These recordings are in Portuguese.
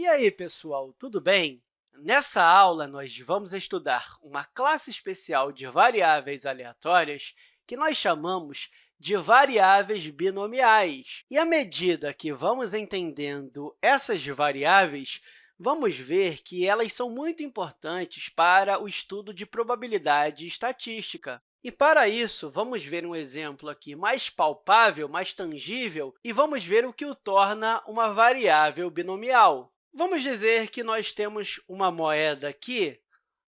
E aí, pessoal, tudo bem? Nessa aula, nós vamos estudar uma classe especial de variáveis aleatórias que nós chamamos de variáveis binomiais. E à medida que vamos entendendo essas variáveis, vamos ver que elas são muito importantes para o estudo de probabilidade estatística. E, para isso, vamos ver um exemplo aqui mais palpável, mais tangível, e vamos ver o que o torna uma variável binomial. Vamos dizer que nós temos uma moeda aqui,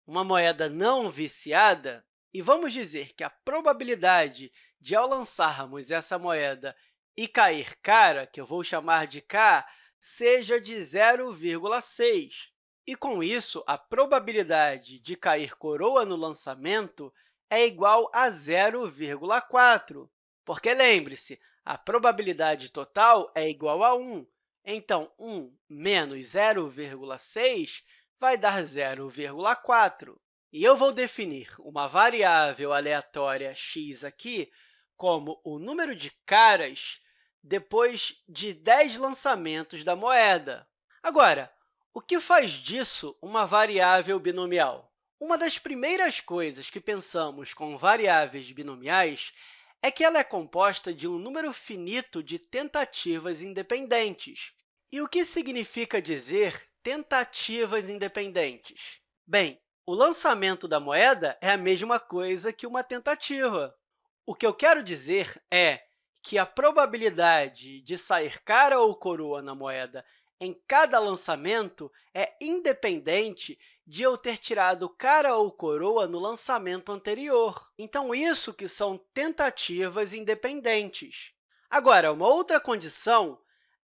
uma moeda não viciada, e vamos dizer que a probabilidade de, ao lançarmos essa moeda e cair cara, que eu vou chamar de k, seja de 0,6. E, com isso, a probabilidade de cair coroa no lançamento é igual a 0,4, porque, lembre-se, a probabilidade total é igual a 1. Então, 1 menos 0,6 vai dar 0,4. E eu vou definir uma variável aleatória x aqui como o número de caras depois de 10 lançamentos da moeda. Agora, o que faz disso uma variável binomial? Uma das primeiras coisas que pensamos com variáveis binomiais é que ela é composta de um número finito de tentativas independentes. E o que significa dizer tentativas independentes? Bem, o lançamento da moeda é a mesma coisa que uma tentativa. O que eu quero dizer é que a probabilidade de sair cara ou coroa na moeda em cada lançamento é independente de eu ter tirado cara ou coroa no lançamento anterior. Então, isso que são tentativas independentes. Agora, uma outra condição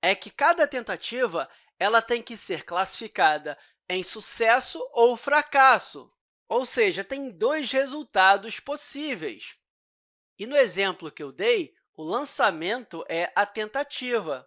é que cada tentativa ela tem que ser classificada em sucesso ou fracasso, ou seja, tem dois resultados possíveis. E no exemplo que eu dei, o lançamento é a tentativa.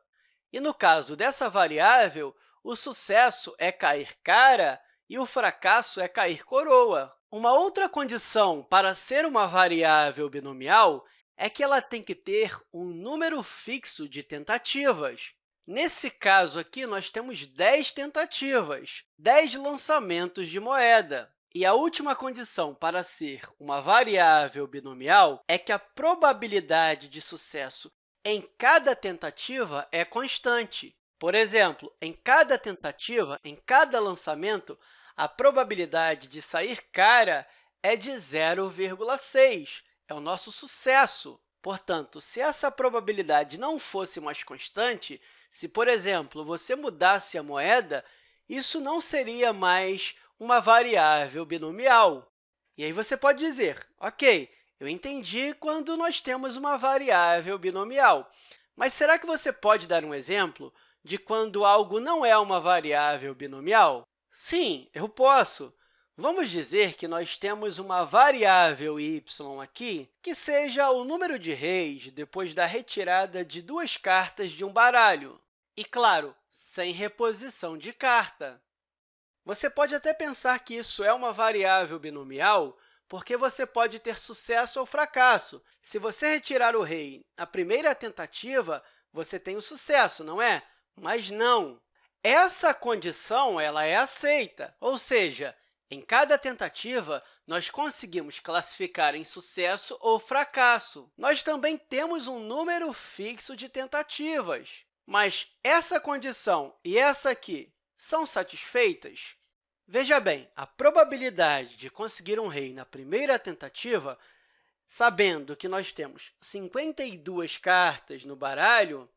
E no caso dessa variável, o sucesso é cair cara e o fracasso é cair coroa. Uma outra condição para ser uma variável binomial é que ela tem que ter um número fixo de tentativas. Nesse caso aqui, nós temos 10 tentativas, 10 lançamentos de moeda. E a última condição para ser uma variável binomial é que a probabilidade de sucesso em cada tentativa é constante. Por exemplo, em cada tentativa, em cada lançamento, a probabilidade de sair cara é de 0,6, é o nosso sucesso. Portanto, se essa probabilidade não fosse mais constante, se, por exemplo, você mudasse a moeda, isso não seria mais uma variável binomial. E aí você pode dizer, ok, eu entendi quando nós temos uma variável binomial. Mas será que você pode dar um exemplo de quando algo não é uma variável binomial? Sim, eu posso. Vamos dizer que nós temos uma variável y aqui que seja o número de reis depois da retirada de duas cartas de um baralho. E, claro, sem reposição de carta. Você pode até pensar que isso é uma variável binomial porque você pode ter sucesso ou fracasso. Se você retirar o rei na primeira tentativa, você tem o sucesso, não é? Mas não. Essa condição ela é aceita, ou seja, em cada tentativa, nós conseguimos classificar em sucesso ou fracasso. Nós também temos um número fixo de tentativas. Mas essa condição e essa aqui são satisfeitas? Veja bem, a probabilidade de conseguir um rei na primeira tentativa, sabendo que nós temos 52 cartas no baralho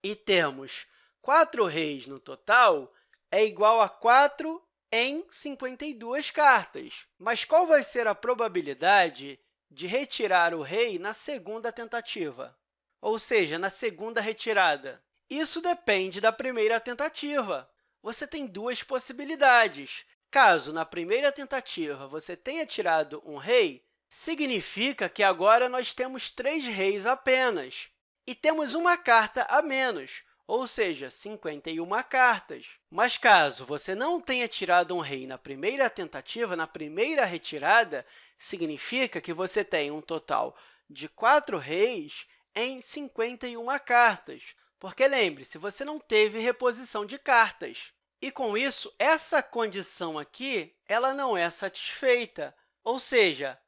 e temos 4 reis no total, é igual a 4 em 52 cartas. Mas qual vai ser a probabilidade de retirar o rei na segunda tentativa? Ou seja, na segunda retirada? Isso depende da primeira tentativa você tem duas possibilidades. Caso, na primeira tentativa, você tenha tirado um rei, significa que agora nós temos três reis apenas. E temos uma carta a menos, ou seja, 51 cartas. Mas caso você não tenha tirado um rei na primeira tentativa, na primeira retirada, significa que você tem um total de quatro reis em 51 cartas. Porque, lembre-se, você não teve reposição de cartas. E, com isso, essa condição aqui ela não é satisfeita, ou seja,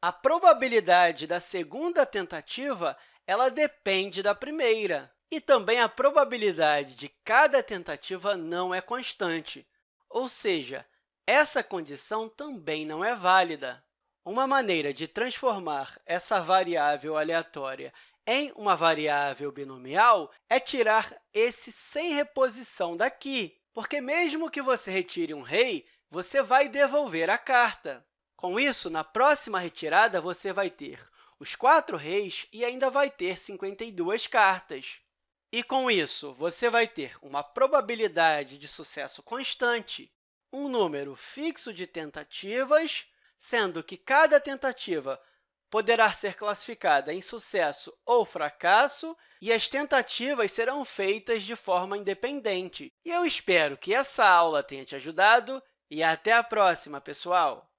a probabilidade da segunda tentativa ela depende da primeira. E também a probabilidade de cada tentativa não é constante, ou seja, essa condição também não é válida. Uma maneira de transformar essa variável aleatória em uma variável binomial é tirar esse sem reposição daqui, porque mesmo que você retire um rei, você vai devolver a carta. Com isso, na próxima retirada, você vai ter os quatro reis e ainda vai ter 52 cartas. E, com isso, você vai ter uma probabilidade de sucesso constante, um número fixo de tentativas, sendo que cada tentativa poderá ser classificada em sucesso ou fracasso, e as tentativas serão feitas de forma independente. E eu espero que essa aula tenha te ajudado e até a próxima, pessoal!